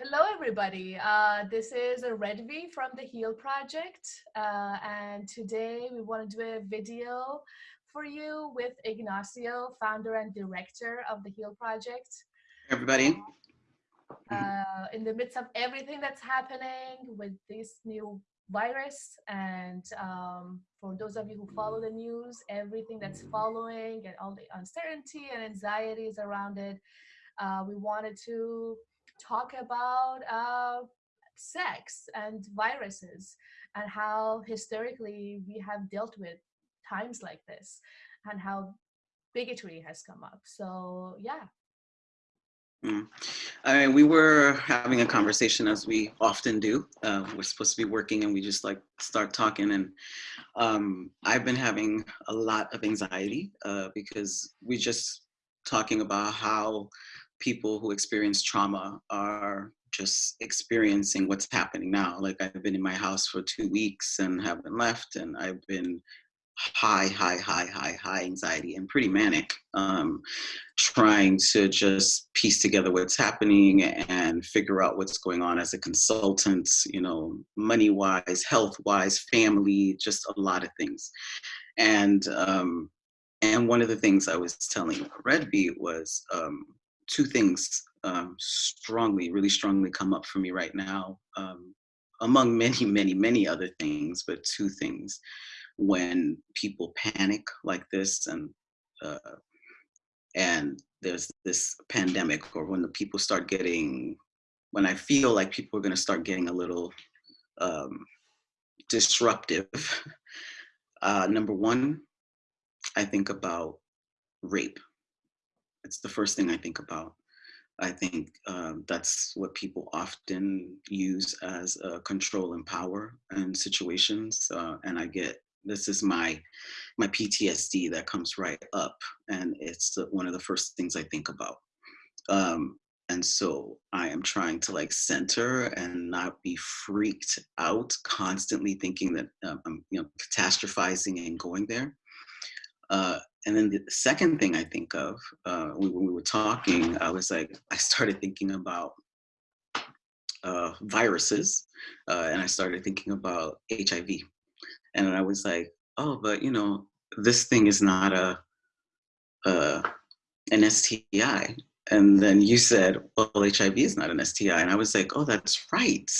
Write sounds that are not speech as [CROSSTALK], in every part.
Hello, everybody. Uh, this is Redvi from the Heal Project. Uh, and today we want to do a video for you with Ignacio, founder and director of the Heal Project. Everybody. Uh, in the midst of everything that's happening with this new virus and um, for those of you who follow the news, everything that's following and all the uncertainty and anxieties around it, uh, we wanted to talk about uh, sex and viruses and how historically we have dealt with times like this and how bigotry has come up. So yeah. Mm. I mean, we were having a conversation as we often do. Uh, we're supposed to be working and we just like start talking. And um, I've been having a lot of anxiety uh, because we just talking about how people who experience trauma are just experiencing what's happening now. Like I've been in my house for two weeks and haven't left, and I've been high, high, high, high, high anxiety and pretty manic, um, trying to just piece together what's happening and figure out what's going on as a consultant, you know, money wise, health wise, family, just a lot of things. And um, and one of the things I was telling Redvi was um, two things um, strongly, really strongly come up for me right now, um, among many, [LAUGHS] many, many other things, but two things. When people panic like this and uh, and there's this pandemic or when the people start getting, when I feel like people are gonna start getting a little um, disruptive, [LAUGHS] uh, number one, I think about rape it's the first thing I think about. I think um, that's what people often use as control and power in situations. Uh, and I get this is my my PTSD that comes right up, and it's the, one of the first things I think about. Um, and so I am trying to like center and not be freaked out, constantly thinking that um, I'm you know catastrophizing and going there. Uh, and then the second thing I think of uh, when we were talking, I was like, I started thinking about uh, viruses, uh, and I started thinking about HIV, and I was like, oh, but you know, this thing is not a, a an STI. And then you said, well, HIV is not an STI. And I was like, oh, that's right.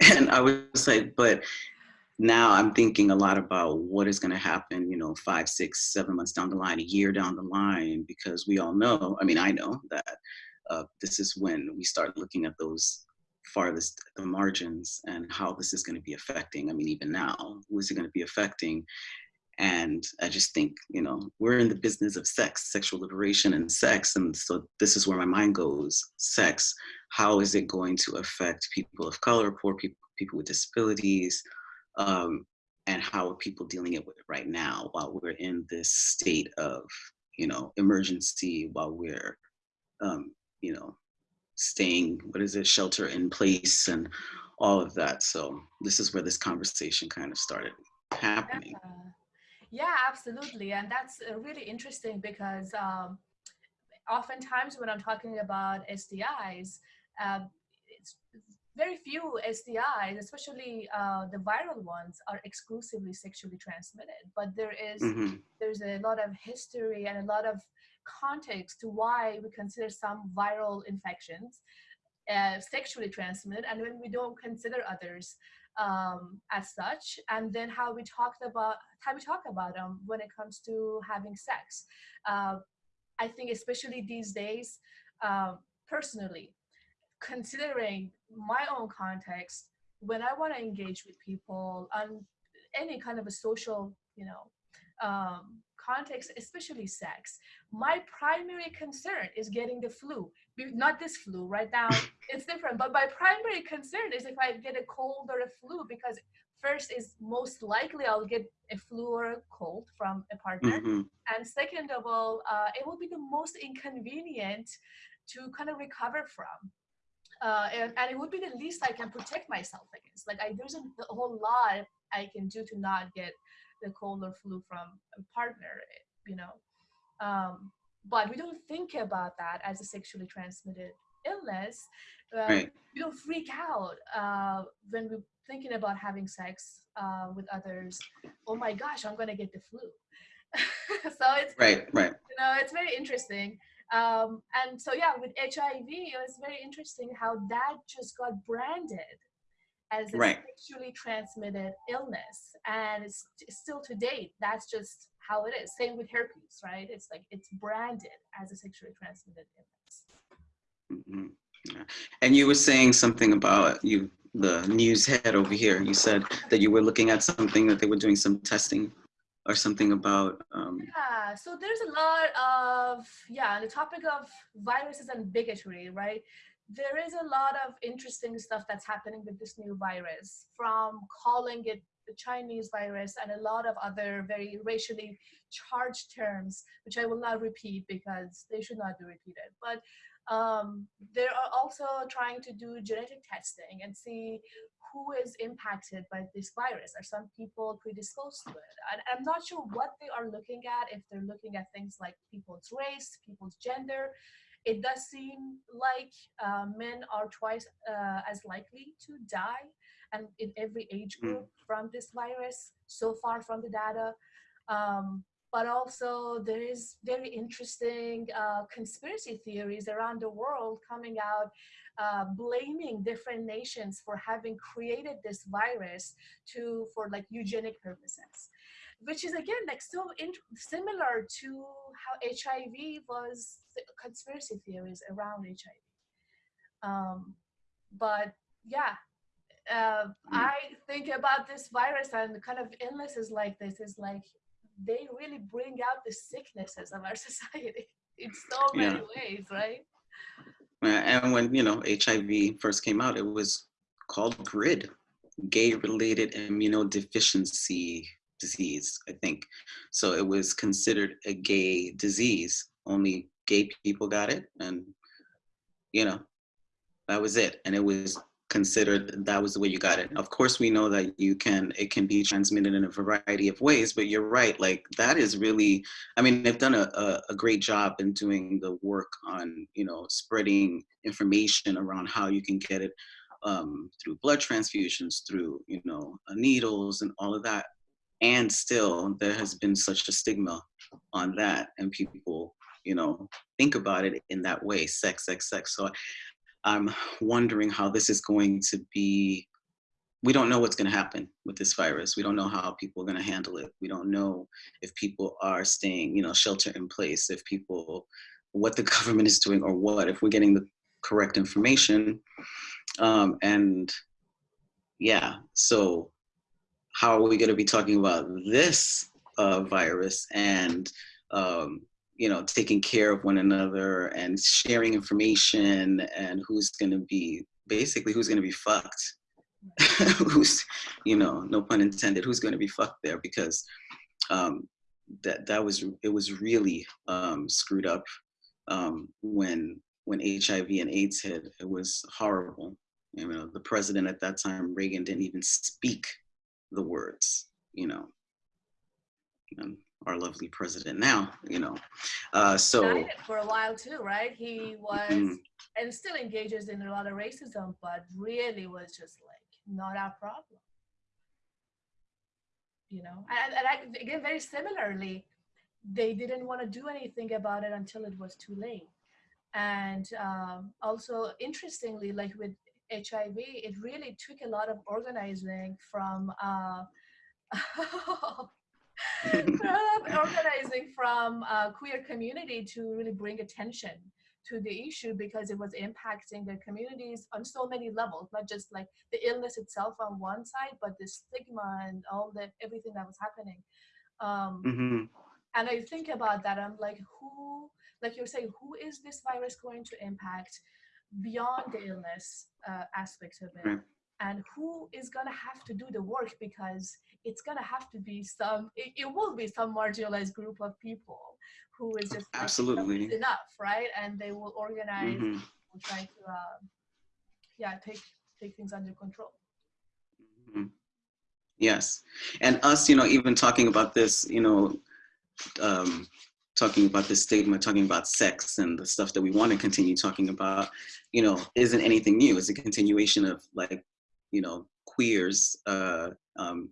[LAUGHS] And I was like, but now I'm thinking a lot about what is going to happen, you know, five, six, seven months down the line, a year down the line, because we all know, I mean, I know that uh, this is when we start looking at those farthest the margins and how this is going to be affecting. I mean, even now, who is it going to be affecting? And I just think, you know, we're in the business of sex, sexual liberation and sex. And so this is where my mind goes, sex. How is it going to affect people of color, poor people, people with disabilities, um, and how are people dealing it with it right now while we're in this state of you know emergency while we're um, you know staying what is it shelter in place and all of that. So this is where this conversation kind of started happening. Yeah, yeah absolutely. And that's uh, really interesting because um, oftentimes when i'm talking about STIs uh, it's very few STIs, especially uh, the viral ones, are exclusively sexually transmitted. But there is, mm-hmm. there's a lot of history and a lot of context to why we consider some viral infections uh, sexually transmitted, and when we don't consider others um, as such. And then how we talked about how we talk about them when it comes to having sex. Uh, I think especially these days, uh, personally, considering my own context, when I want to engage with people on any kind of a social, you know, um, context, especially sex, my primary concern is getting the flu. Not this flu right now, [LAUGHS] it's different, but my primary concern is if I get a cold or a flu because first is most likely I'll get a flu or a cold from a partner. Mm-hmm. And second of all, uh, it will be the most inconvenient to kind of recover from uh, and, and, it would be the least I can protect myself against. Like I, there's a, a, whole lot I can do to not get the cold or flu from a partner, you know. Um, but we don't think about that as a sexually transmitted illness, uh, Right. we don't freak out uh, when we're thinking about having sex uh, with others. Oh my gosh, I'm gonna get the flu. [LAUGHS] so it's Right. Right. you know it's very interesting um, and so yeah with hiv it was very interesting how that just got branded as a Right. sexually transmitted illness and it's still to date that's just how it is same with herpes right it's like it's branded as a sexually transmitted illness Mhm. Yeah. And you were saying something about you, the news head over here. You said that you were looking at something that they were doing some testing or something about. Um, Yeah, so there's a lot of, yeah, the topic of viruses and bigotry, right? There is a lot of interesting stuff that's happening with this new virus, from calling it the Chinese virus and a lot of other very racially charged terms, which I will not repeat because they should not be repeated. But um, they are also trying to do genetic testing and see who is impacted by this virus. Are some people predisposed to it? And I'm not sure what they are looking at, if they're looking at things like people's race, people's gender. It does seem like uh, men are twice uh, as likely to die and in every age Mm. group from this virus so far from the data. Um, but also there is very interesting uh, conspiracy theories around the world coming out uh, blaming different nations for having created this virus to for like eugenic purposes which is again like so in, similar to how hiv was conspiracy theories around hiv um, but yeah uh, i think about this virus and kind of illnesses like this is like they really bring out the sicknesses of our [LAUGHS] society in so many Yeah. ways right and when you know HIV first came out, it was called GRID, gay-related immunodeficiency disease. I think so. It was considered a gay disease. Only gay people got it, and you know that was it. And it was considered that was the way you got it. Of course, we know that you can it can be transmitted in a variety of ways, but you're right. Like that is really, I mean, they've done a, a, a great job in doing the work on you know spreading information around how you can get it um, through blood transfusions, through you know uh, needles and all of that. And still, there has been such a stigma on that, and people you know think about it in that way, sex, sex, sex. So I'm wondering how this is going to be. We don't know what's going to happen with this virus. We don't know how people are going to handle it. We don't know if people are staying, you know, shelter in place, if people, what the [LAUGHS] government is doing or what, if we're getting the correct information. Um, and yeah, so how are we going to be talking about this uh, virus and um, you know taking care of one another and sharing information and who's going to be basically who's going to be fucked. [LAUGHS] Who's you know no pun intended who's going to be fucked there because um that that was it was really um screwed up um when when hiv and aids hit. It was horrible. You know the president at that time reagan didn't even speak the words you know. And our lovely president now, you know. Uh, so for a while too, right? He was Mhm. and still engages in a lot of racism, but really was just like not our problem. You know, and, and I, again, very similarly, they didn't want to do anything about it until it was too late. And um, also, interestingly, like with HIV, it really took a lot of organizing from uh, [LAUGHS] [LAUGHS] organizing from uh, queer community to really bring attention to the issue because it was impacting their communities on so many levels not just like the illness itself on one side but the stigma and all the everything that was happening. Um, hmm and i think about that i'm like who like you're saying who is this virus going to impact beyond the illness uh, aspect of it? Right. And who is going to have to do the work because it's going to have to be some it, it will be some marginalized group of people who is just Absolutely. "Enough enough right and they will organize hmm will try to uh, yeah take take things under control Mhm. Yes. And us, you know, even talking about this, you know, um, talking about the stigma, talking about sex and the stuff that we want to continue talking about, you know, isn't anything new. It's a continuation of like, you know, queers uh, um,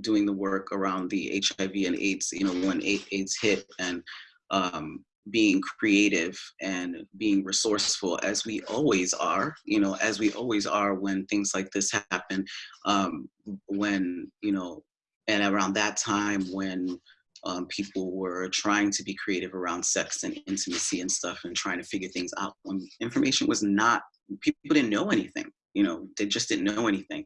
doing the work around the HIV and AIDS, you know, when AIDS hit and um, being creative and being resourceful as we always are, you know, as we always are when things like this happen, um, when, you know, and around that time when um, people were trying to be creative around sex and intimacy and stuff and trying to figure things out when information was not, people didn't know anything, you know, they just didn't know anything.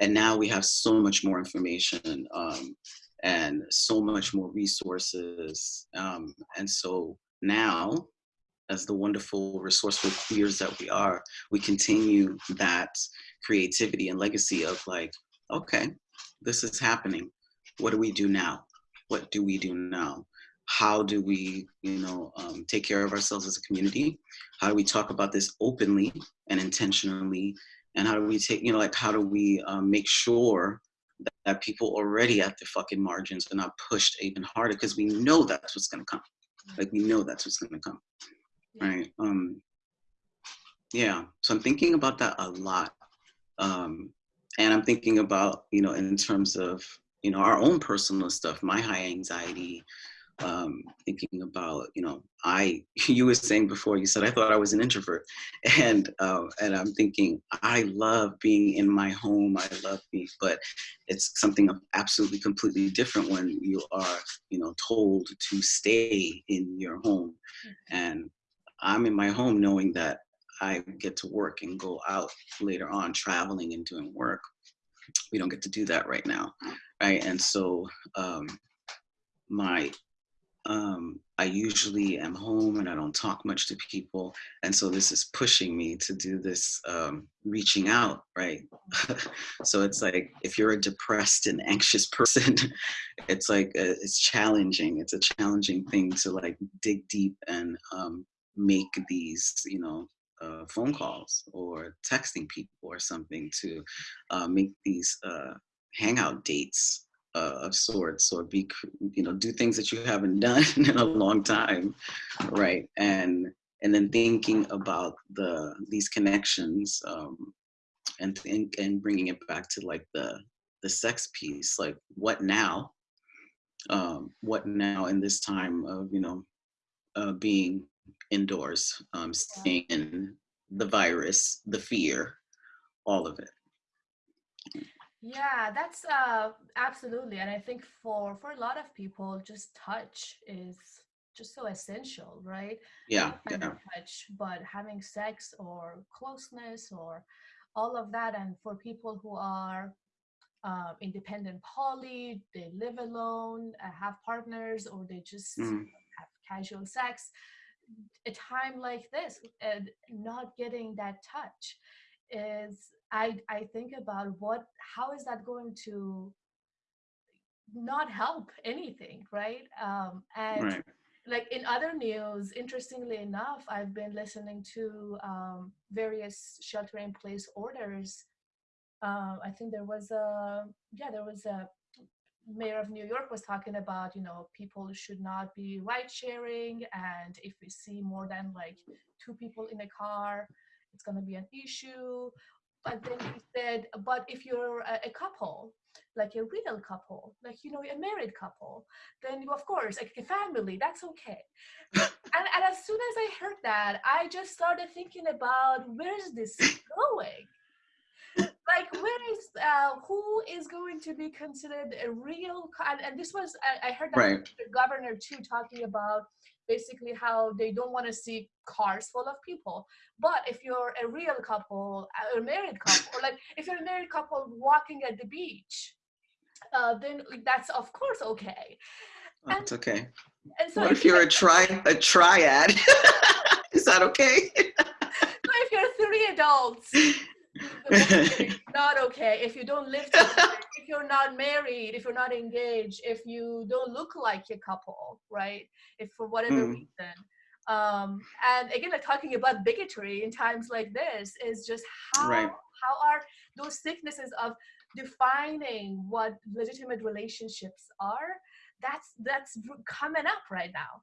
And now we have so much more information um, and so much more resources. Um, and so now, as the wonderful, resourceful queers that we are, we continue that creativity and legacy of like, okay, this is happening. What do we do now? What do we do now? How do we, you know, um, take care of ourselves as a community? How do we talk about this openly and intentionally? And how do we take, you know, like, how do we um, make sure that, that people already at the fucking margins are not pushed even harder? Because we know that's what's gonna come. Like we know that's what's gonna come, right? Um, yeah, so I'm thinking about that a lot. Um, and I'm thinking about, you know, in terms of, you know, our own personal stuff, my high anxiety, um, thinking about, you know, I, [LAUGHS] you were saying before, you said, I thought I was an introvert. [LAUGHS] And, uh, and I'm thinking, I love being in my home. I love being, but it's something absolutely completely different when you are, you know, told to stay in your home. Mm-hmm. And I'm in my home knowing that I get to work and go out later on traveling and doing work. We don't get to do that right now, right? And so um, my um, I usually am home and I don't talk much to people. And so this is pushing me to do this um, reaching out, right? [LAUGHS] so it's like, if you're a depressed and anxious [LAUGHS] person, it's like, a, uh, it's challenging. It's a challenging thing to like dig deep and um, make these, you know, uh, phone calls or texting people or something to uh, make these uh, hangout dates uh, of sorts or be you know do things that you haven't [LAUGHS] done in a long time right? And and then thinking about the these connections um, and think and bringing it back to like the the sex piece like what now? Um, what now in this time of you know uh, being indoors um, staying in the virus the fear all of it yeah, that's uh, absolutely. And I think for, for a lot of people, just touch is just so essential, right? Yeah. yeah. Touch, but having sex or closeness or all of that. And for people who are uh, independent poly, they live alone, uh, have partners, or they just mm. have casual sex, a time like this, and not getting that touch is I, I think about what, how is that going to not help anything, right? Um, and right. like in other news, interestingly enough, I've been listening to um, various shelter-in-place orders. Uh, I think there was a, yeah, there was a mayor of New York was talking about, you know, people should not be ride sharing. And if we see more than like two people in a car, it's going to be an issue but then he said, but if you're a, a, couple, like a real couple, like, you know, a married couple, then you, of course, like a family, that's okay. and, and as soon as I heard that, I just started thinking about where is this going? like where is uh, who is going to be considered a real and, and this was I, I heard that right. the governor too talking about basically how they don't want to see cars full of people. But if you're a real couple, a married couple, or like if you're a married couple walking at the beach, uh, then that's of course okay. That's oh, okay. And so what if, if you're a tri a triad? [LAUGHS] Is that okay? [LAUGHS] so if you're three adults [LAUGHS] [LAUGHS] not okay. If you don't live together, if you're not married if you're not engaged if you don't look like a couple right? If for whatever mm. reason. Um and again like talking about bigotry in times like this is just how right. how are those sicknesses of defining what legitimate relationships are? That's that's coming up right now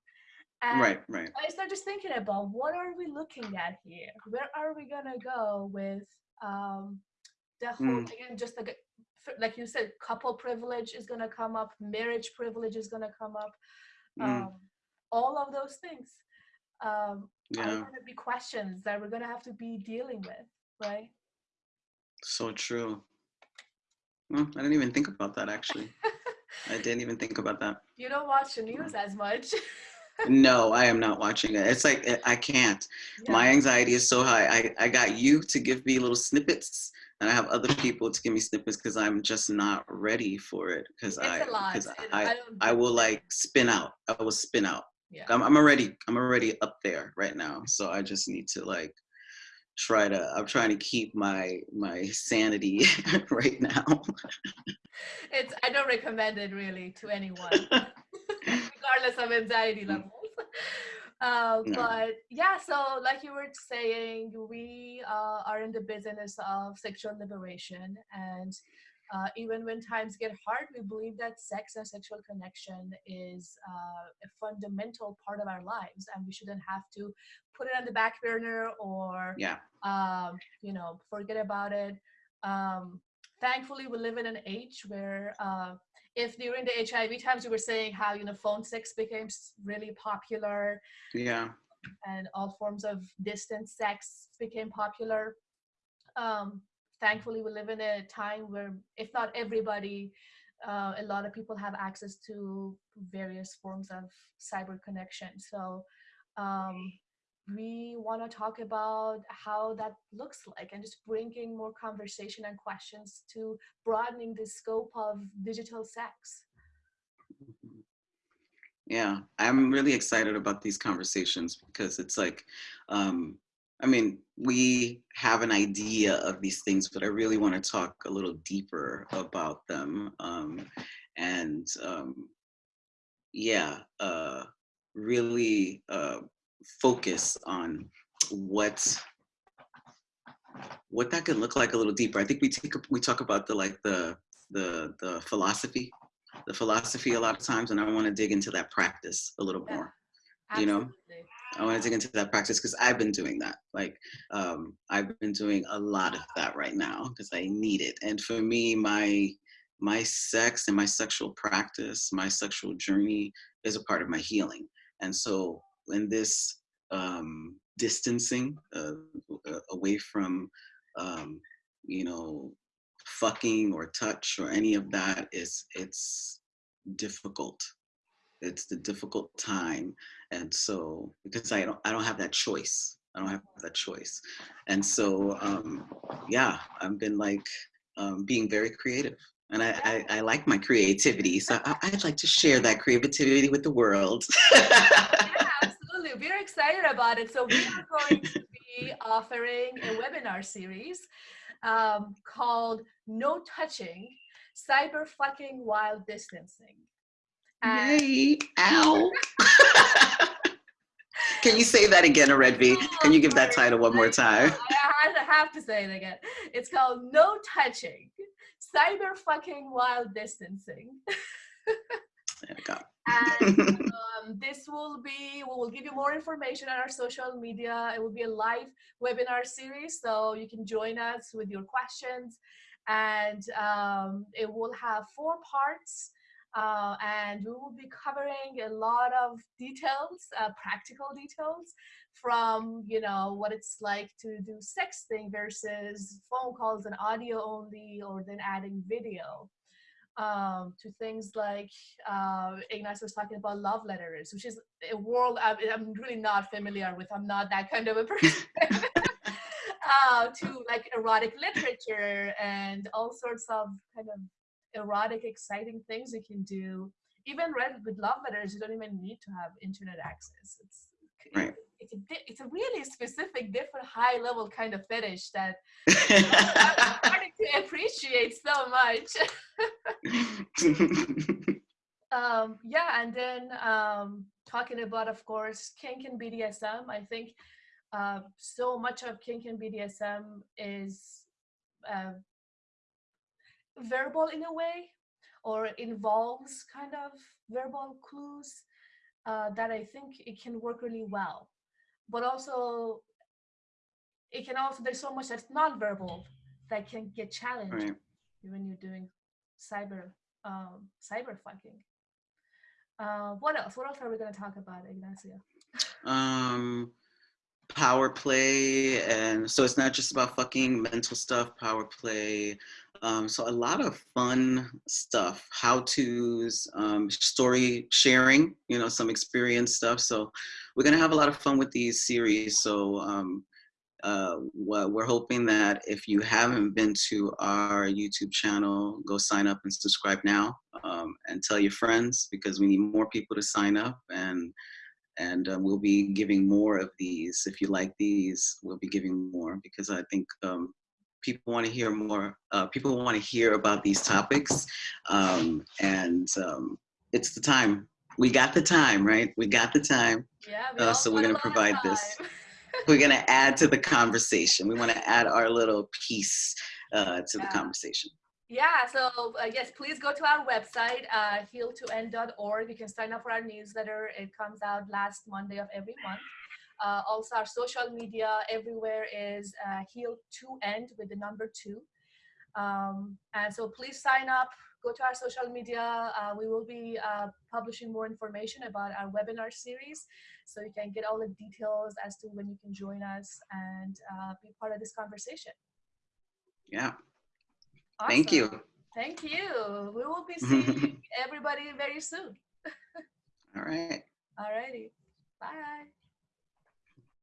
And right, right. I started just thinking about what are we looking at here? Where are we gonna go with um, the whole Mm. again? Just like like you said, couple privilege is gonna come up, marriage privilege is gonna come up, Mm. um, all of those things um, are Yeah, gonna be questions that we're gonna have to be dealing with, right? so true. Well, I didn't even think about that actually. [LAUGHS] I didn't even think about that. You don't watch the news as much. [LAUGHS] No, I am not watching it. It's like I- I can't. My anxiety is so high. I, I got you to give me little snippets, and I have other people to give me snippets because I'm just not ready for it. Because I, because and I, I will like spin out. I will spin out. Yeah. I'm, I'm already, I'm already up there right now. So I just need to like try to. I'm trying to keep my my sanity [LAUGHS] right now. It's I don't recommend it really to anyone, [LAUGHS] regardless of anxiety levels. [LAUGHS] Uh, No. But yeah, so like you were saying, we uh, are in the business of sexual liberation, and uh, even when times get hard, we believe that sex and sexual connection is uh, a fundamental part of our lives, and we shouldn't have to put it on the back burner or yeah. um, you know, forget about it. Um, thankfully, we live in an age where uh, if during the HIV times you were saying how you know phone sex became really popular Yeah. and all forms of distant sex became popular. Um, thankfully, we live in a time where, if not everybody, uh, a lot of people have access to various forms of cyber connection. So, um, we want to talk about how that looks like and just bringing more conversation and questions to broadening the scope of digital sex. Yeah, I'm really excited about these conversations because it's like, um, I mean, we have an idea of these things, but I really want to talk a little deeper about them. Um, and um, yeah, uh, really uh, focus on what what that could look like a little deeper. I think we take we talk about the like the the the philosophy, the philosophy a lot of times, and I want to dig into that practice a little more. You know? I want to dig into that practice because I've been doing that. Like um, I've been doing a lot of that right now because I need it. And for me, my my sex and my sexual practice, my sexual journey is a part of my healing. And so in this um, distancing uh, uh, away from um, you know fucking or touch or any of that is it's difficult. It's the difficult time and so because i don't i don't have that choice. I don't have that choice. And so um yeah i've been like um being very creative. And I, I, I like my creativity, so I, I'd like to share that creativity with the world. yeah, absolutely. We're excited about it. So we are [LAUGHS] going to be offering a webinar series um, called No Touching, Cyber Fucking While Distancing. And Yay! Ow! [LAUGHS] Can you say that again, Red V? Can you give that title one more time? I have to say it again. It's called No Touching, Cyber Fucking While Distancing. [LAUGHS] There we go. And [LAUGHS] um, this will be, we will give you more information on our social media. It will be a live webinar series, so you can join us with your questions. And um, it will have four parts. Uh, and we will be covering a lot of details, uh, practical details, from you know what it's like to do sexting versus phone calls and audio only, or then adding video um, to things like uh, Ignace was talking about love letters, which is a world I'm, I'm really not familiar with. I'm not that kind of a [LAUGHS] person. uh, to like erotic literature and all sorts of kind of erotic, exciting things you can do. Even read with love letters, you don't even need to have internet access. It's Right. it's a it's a really specific, different, high level kind of fetish that I'm starting to appreciate so much. [LAUGHS] um, yeah, and then um, talking about, of course, kink and BDSM. I think uh, so much of kink and BDSM is uh, verbal in a way, or involves kind of verbal clues. uh, that I think it can work really well. But also, it can also, there's so much that's nonverbal that can get challenged Right. when you're doing cyber um, cyber fucking. Uh, what else? What else are we going to talk about, Ignacio? um power play and so it's not just about fucking mental stuff power play um so a lot of fun stuff how to's um story sharing you know some experience stuff so we're gonna have a lot of fun with these series so um uh, we're hoping that if you haven't been to our YouTube channel, go sign up and subscribe now um, and tell your friends because we need more people to sign up and and um, we'll be giving more of these. If you like these, we'll be giving more because I think um, people want to hear more. Uh, people want to hear about these topics, um, and um, it's the time. We got the time, right? We got the time. Yeah, we Uh, so we're gonna provide this. [LAUGHS] We're gonna add to the conversation. We want to add our little piece uh, to the conversation. Yeah, so uh, yes, please go to our website, uh, heal2end.org. You can sign up for our newsletter. It comes out last Monday of every month. Uh, also, our social media everywhere is uh, heal2end with the number two. Um, and so please sign up, go to our social media. Uh, we will be uh, publishing more information about our webinar series. So you can get all the details as to when you can join us and uh, be part of this conversation. Yeah. Thank you. Thank you. We will be [LAUGHS] seeing everybody very soon. [LAUGHS] All right. Alrighty. Bye.